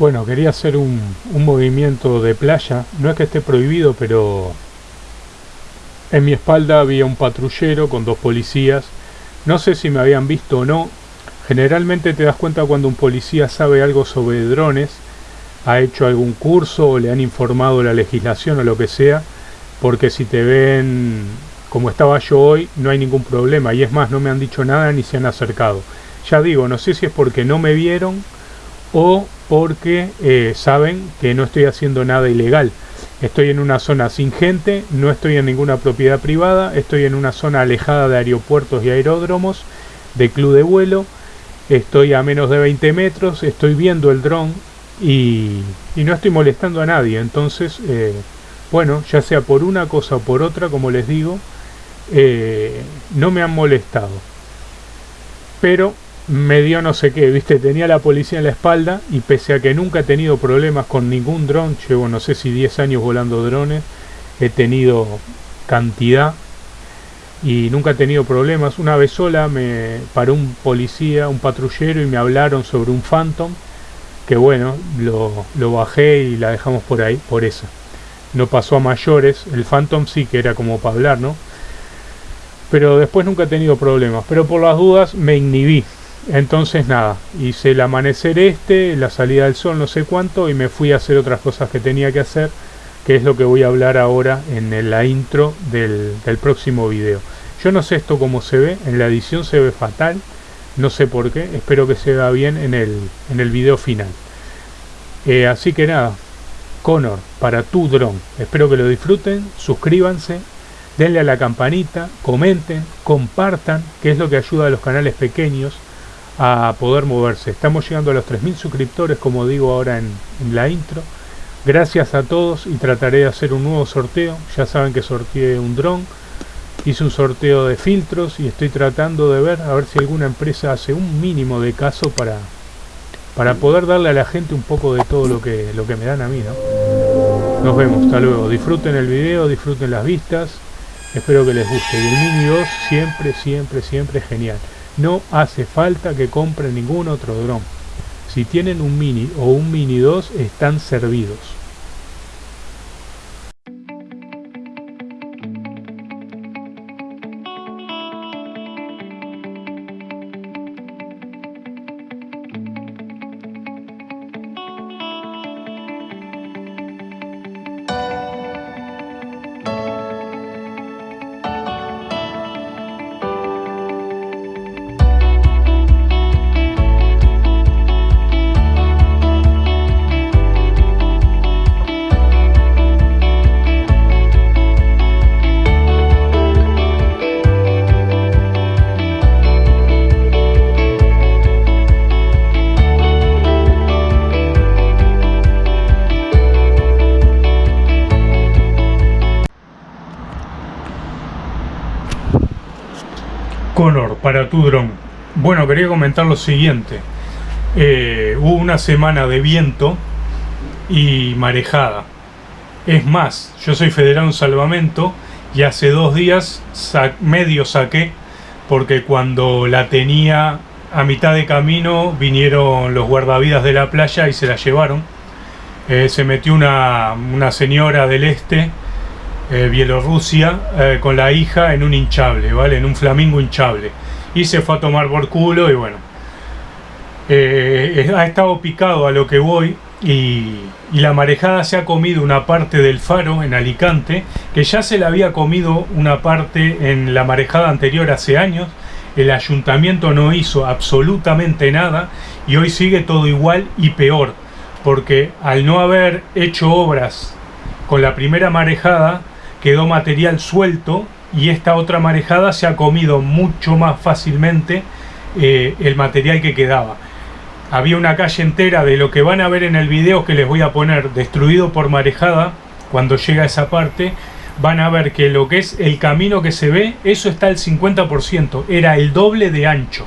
Bueno, quería hacer un, un, movimiento de playa. No es que esté prohibido, pero en mi espalda había un patrullero con dos policías. No sé si me habían visto o no. Generalmente te das cuenta cuando un policía sabe algo sobre drones, ha hecho algún curso o le han informado la legislación o lo que sea, porque si te ven como estaba yo hoy, no hay ningún problema. Y es más, no me han dicho nada ni se han acercado. Ya digo, no sé si es porque no me vieron o porque eh, saben que no estoy haciendo nada ilegal. Estoy en una zona sin gente, no estoy en ninguna propiedad privada, estoy en una zona alejada de aeropuertos y aeródromos, de club de vuelo, estoy a menos de 20 metros, estoy viendo el dron y, no estoy molestando a nadie. Entonces, eh, bueno, ya sea por una cosa o por otra, como les digo, eh, no me han molestado. Pero me dio no sé qué, viste, tenía la policía en la espalda y pese a que nunca he tenido problemas con ningún dron, llevo no sé si 10 años volando drones, he tenido cantidad y nunca he tenido problemas. Una vez sola me paró un policía, un patrullero y me hablaron sobre un Phantom, que bueno, lo, lo bajé y la dejamos por ahí, por eso. No pasó a mayores, el Phantom sí que era como para hablar, ¿no? Pero después nunca he tenido problemas, pero por las dudas me inhibí, entonces nada, hice el amanecer este, la salida del sol, no sé cuánto, y me fui a hacer otras cosas que tenía que hacer, que es lo que voy a hablar ahora en la intro del, próximo video. Yo no sé esto cómo se ve, en la edición se ve fatal, no sé por qué, espero que se vea bien en el, en el video final. Eh, así que nada, Connor, para tu dron, espero que lo disfruten, suscríbanse, denle a la campanita, comenten, compartan, que es lo que ayuda a los canales pequeños, a poder moverse. Estamos llegando a los 3.000 suscriptores, como digo ahora en, la intro. Gracias a todos y trataré de hacer un nuevo sorteo. Ya saben que sorteé un dron. Hice un sorteo de filtros y estoy tratando de ver a ver si alguna empresa hace un mínimo de caso para, para poder darle a la gente un poco de todo lo que, lo que me dan a mí. ¿no? Nos vemos, hasta luego. Disfruten el video, disfruten las vistas. Espero que les guste. Y el Mini 2 siempre, siempre, siempre genial. No hace falta que compren ningún otro dron. Si tienen un Mini o un Mini 2 están servidos. Connor, para tu dron. Bueno, quería comentar lo siguiente. Eh, hubo una semana de viento y marejada. Es más, yo soy federado en salvamento y hace dos días medio saqué porque cuando la tenía a mitad de camino vinieron los guardavidas de la playa y se la llevaron. Eh, se metió una, una señora del este eh, Bielorrusia eh, con la hija en un hinchable, ¿vale? En un flamingo hinchable. Y se fue a tomar por culo y bueno. Eh, ha estado picado a lo que voy y, y, la marejada se ha comido una parte del faro en Alicante, que ya se le había comido una parte en la marejada anterior hace años. El ayuntamiento no hizo absolutamente nada y hoy sigue todo igual y peor, porque al no haber hecho obras con la primera marejada, quedó material suelto y esta otra marejada se ha comido mucho más fácilmente eh, el material que quedaba. Había una calle entera de lo que van a ver en el video que les voy a poner destruido por marejada cuando llega a esa parte van a ver que lo que es el camino que se ve eso está al 50% era el doble de ancho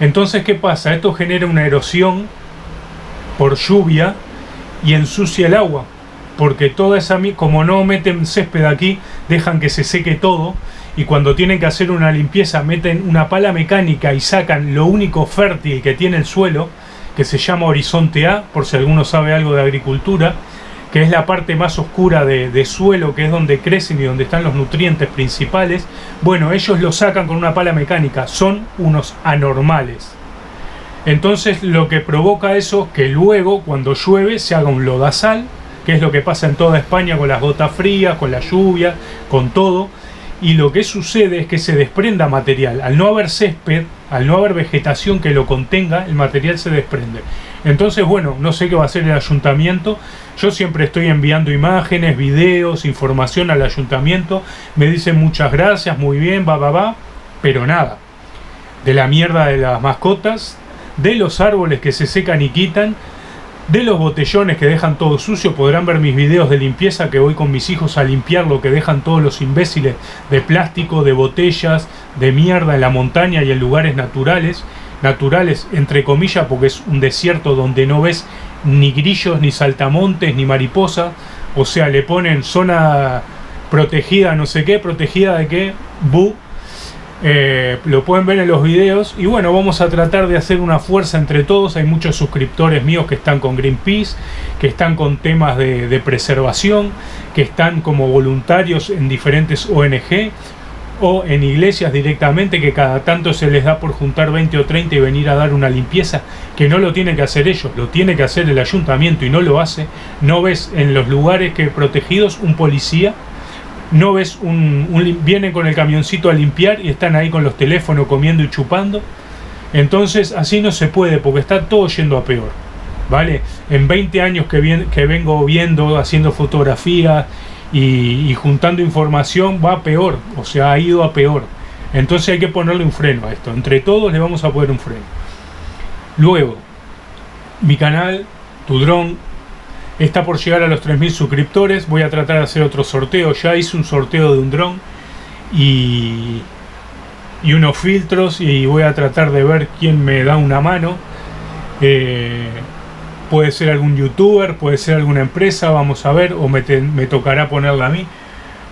entonces ¿qué pasa? esto genera una erosión por lluvia y ensucia el agua porque toda esa como no meten césped aquí dejan que se seque todo y cuando tienen que hacer una limpieza meten una pala mecánica y sacan lo único fértil que tiene el suelo que se llama Horizonte A, por si alguno sabe algo de agricultura, que es la parte más oscura de, suelo, que es donde crecen y donde están los nutrientes principales, bueno, ellos lo sacan con una pala mecánica, son unos anormales. Entonces lo que provoca eso que luego cuando llueve se haga un lodazal, que es lo que pasa en toda España con las gotas frías, con la lluvia, con todo. Y lo que sucede es que se desprenda material. Al no haber césped, al no haber vegetación que lo contenga, el material se desprende. Entonces, bueno, no sé qué va a hacer el ayuntamiento. Yo siempre estoy enviando imágenes, videos, información al ayuntamiento. Me dicen muchas gracias, muy bien, va, va, va. Pero nada. De la mierda de las mascotas, de los árboles que se secan y quitan, de los botellones que dejan todo sucio, podrán ver mis videos de limpieza que voy con mis hijos a limpiar lo que dejan todos los imbéciles de plástico, de botellas, de mierda en la montaña y en lugares naturales, naturales entre comillas porque es un desierto donde no ves ni grillos, ni saltamontes, ni mariposa, o sea, le ponen zona protegida, no sé qué, protegida de qué, bu, eh, lo pueden ver en los videos. Y bueno vamos a tratar de hacer una fuerza entre todos. Hay muchos suscriptores míos que están con Greenpeace que están con temas de, preservación que están como voluntarios en diferentes ONG o en iglesias directamente que cada tanto se les da por juntar 20 o 30 y venir a dar una limpieza que no lo tienen que hacer ellos, lo tiene que hacer el ayuntamiento y no lo hace. No ves en los lugares que protegidos un policía no ves un, vienen con el camioncito a limpiar y están ahí con los teléfonos comiendo y chupando. Entonces así no se puede porque está todo yendo a peor vale en 20 años que, que vengo viendo haciendo fotografías y, juntando información va peor o sea ha ido a peor. Entonces hay que ponerle un freno a esto. Entre todos le vamos a poner un freno. Luego mi canal tu dron Está por llegar a los 3.000 suscriptores. Voy a tratar de hacer otro sorteo. Ya hice un sorteo de un dron y, unos filtros y voy a tratar de ver quién me da una mano. Eh, puede ser algún youtuber, puede ser alguna empresa, vamos a ver, o me, tocará ponerla a mí.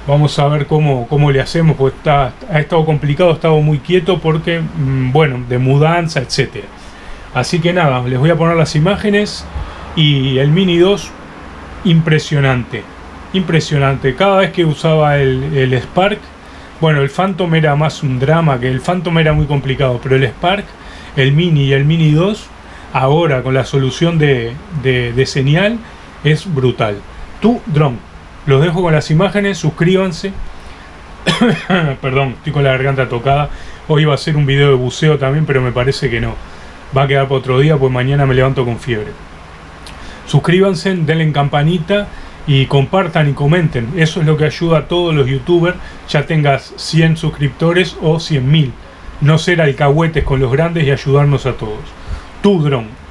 Vamos a ver cómo, cómo le hacemos, pues está, ha estado complicado, ha estado muy quieto porque, mm, bueno, de mudanza, etcétera. Así que nada, les voy a poner las imágenes y el Mini 2 impresionante impresionante. Cada vez que usaba el, Spark bueno el Phantom era más un drama que el Phantom era muy complicado pero el Spark el Mini y el Mini 2 ahora con la solución de, de, señal es brutal. Tu drone los dejo con las imágenes suscríbanse. Perdón estoy con la garganta tocada. Hoy iba a hacer un video de buceo también pero me parece que no. Va a quedar para otro día pues mañana me levanto con fiebre suscríbanse, denle en campanita y compartan y comenten. Eso es lo que ayuda a todos los youtubers, ya tengas 100 suscriptores o 100.000. No ser alcahuetes con los grandes y ayudarnos a todos. Tu dron.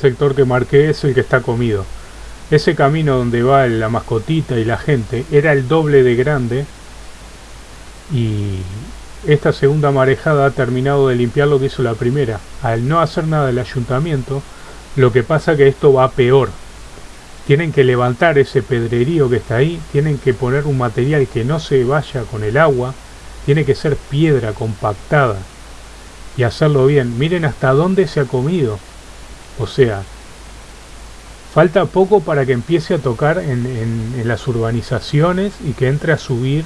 Sector que marqué es el que está comido. Ese camino donde va la mascotita y la gente era el doble de grande y esta segunda marejada ha terminado de limpiar lo que hizo la primera. Al no hacer nada el ayuntamiento, lo que pasa que esto va peor. Tienen que levantar ese pedrerío que está ahí, tienen que poner un material que no se vaya con el agua, tiene que ser piedra compactada y hacerlo bien. Miren hasta dónde se ha comido. O sea, falta poco para que empiece a tocar en, las urbanizaciones y que entre a subir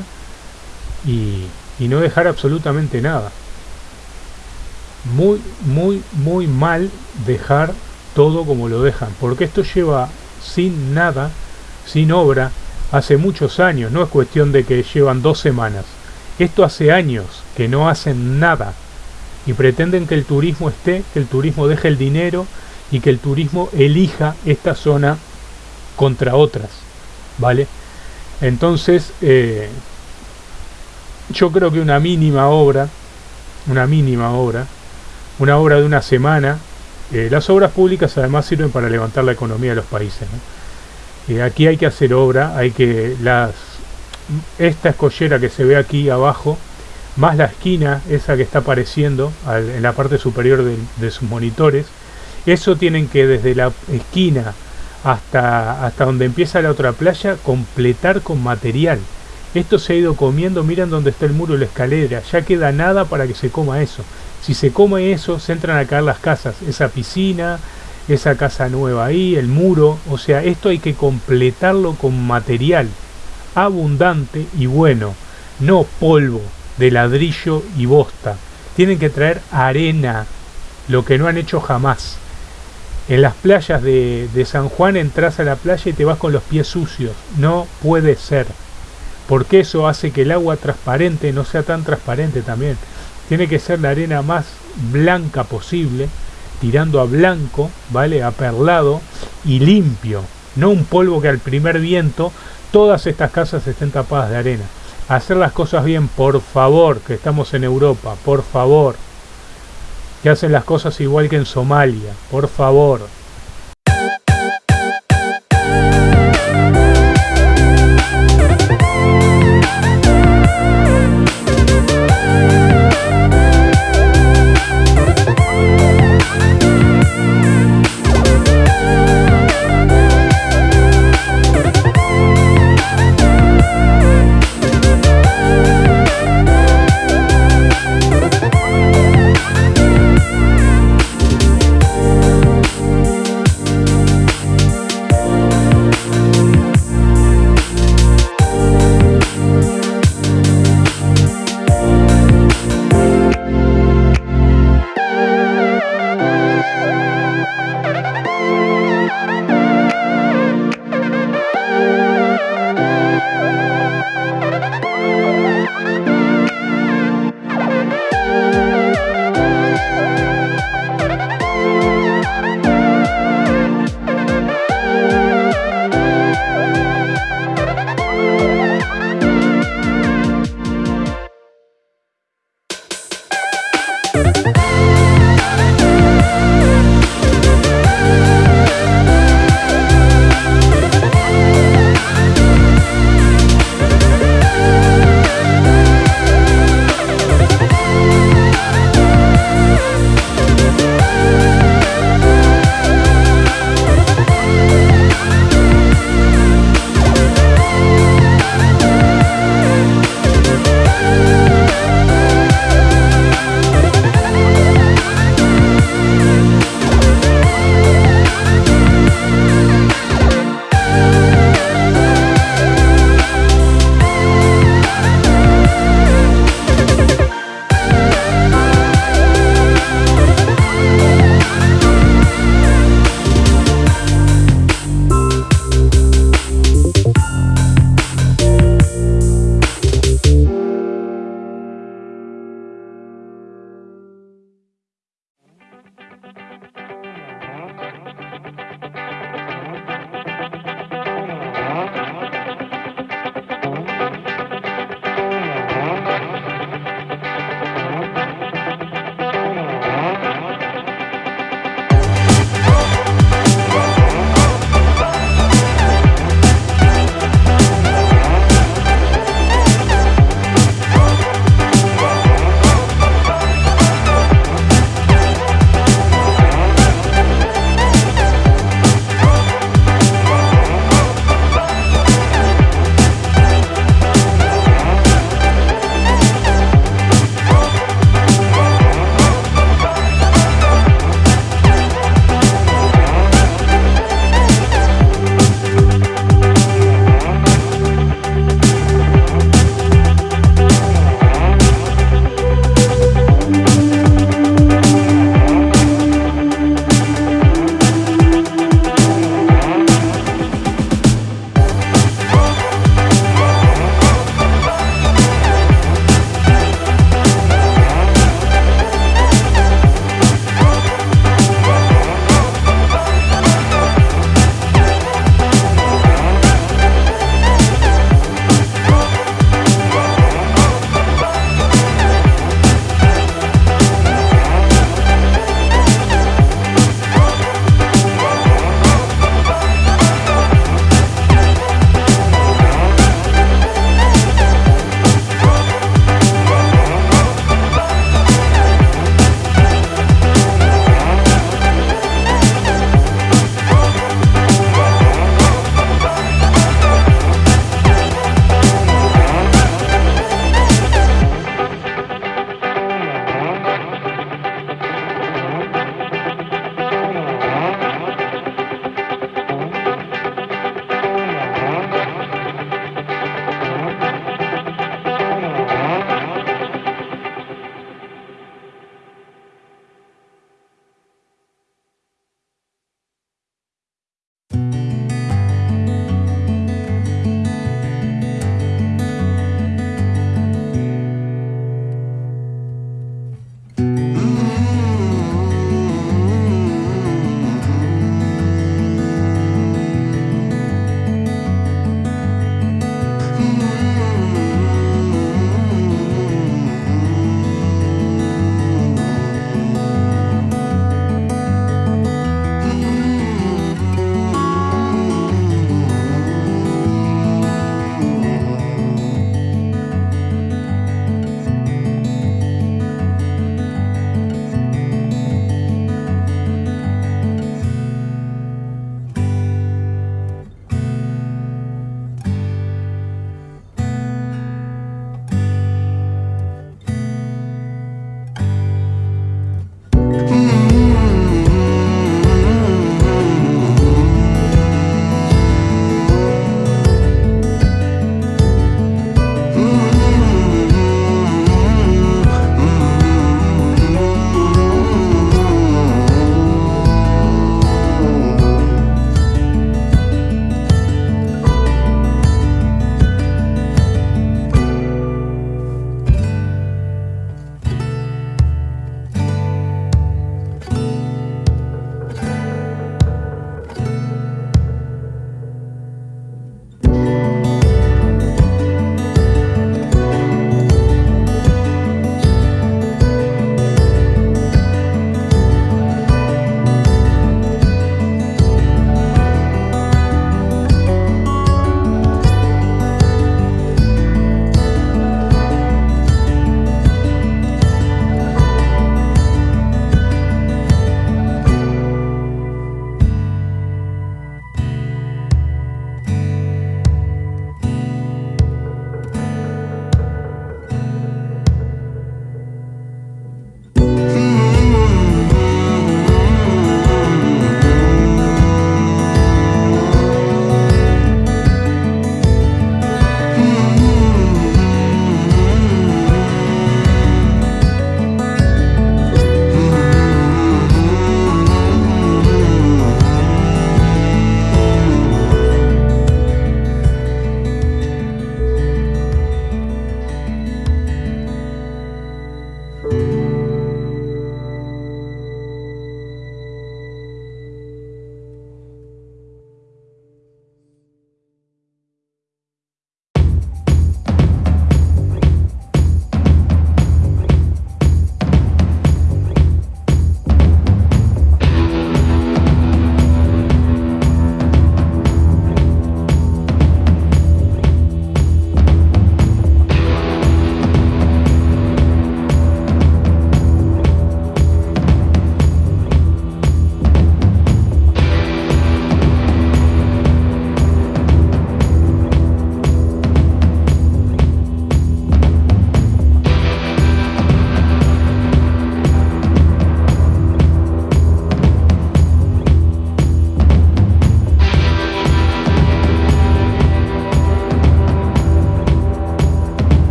y, y no dejar absolutamente nada. Muy, muy, muy mal dejar todo como lo dejan, porque esto lleva sin nada, sin obra, hace muchos años, no es cuestión de que llevan dos semanas. Esto hace años que no hacen nada y pretenden que el turismo esté, que el turismo deje el dinero y que el turismo elija esta zona contra otras, ¿vale? Entonces, eh, yo creo que una mínima obra, una mínima obra, una obra de una semana, eh, las obras públicas además sirven para levantar la economía de los países. Eh, aquí hay que hacer obra, hay que las esta escollera que se ve aquí abajo, más la esquina, esa que está apareciendo en la parte superior de, sus monitores, eso tienen que desde la esquina hasta, hasta donde empieza la otra playa completar con material. Esto se ha ido comiendo, miren dónde está el muro y la escalera, ya queda nada para que se coma eso. Si se come eso, se entran a caer las casas, esa piscina, esa casa nueva ahí, el muro, o sea, esto hay que completarlo con material abundante y bueno, no polvo de ladrillo y bosta. Tienen que traer arena, lo que no han hecho jamás. En las playas de, de, San Juan entras a la playa y te vas con los pies sucios. No puede ser. Porque eso hace que el agua transparente no sea tan transparente también. Tiene que ser la arena más blanca posible, tirando a blanco, ¿vale? A perlado y limpio. No un polvo que al primer viento todas estas casas estén tapadas de arena. Hacer las cosas bien, por favor, que estamos en Europa, por favor. Que hacen las cosas igual que en Somalia, por favor.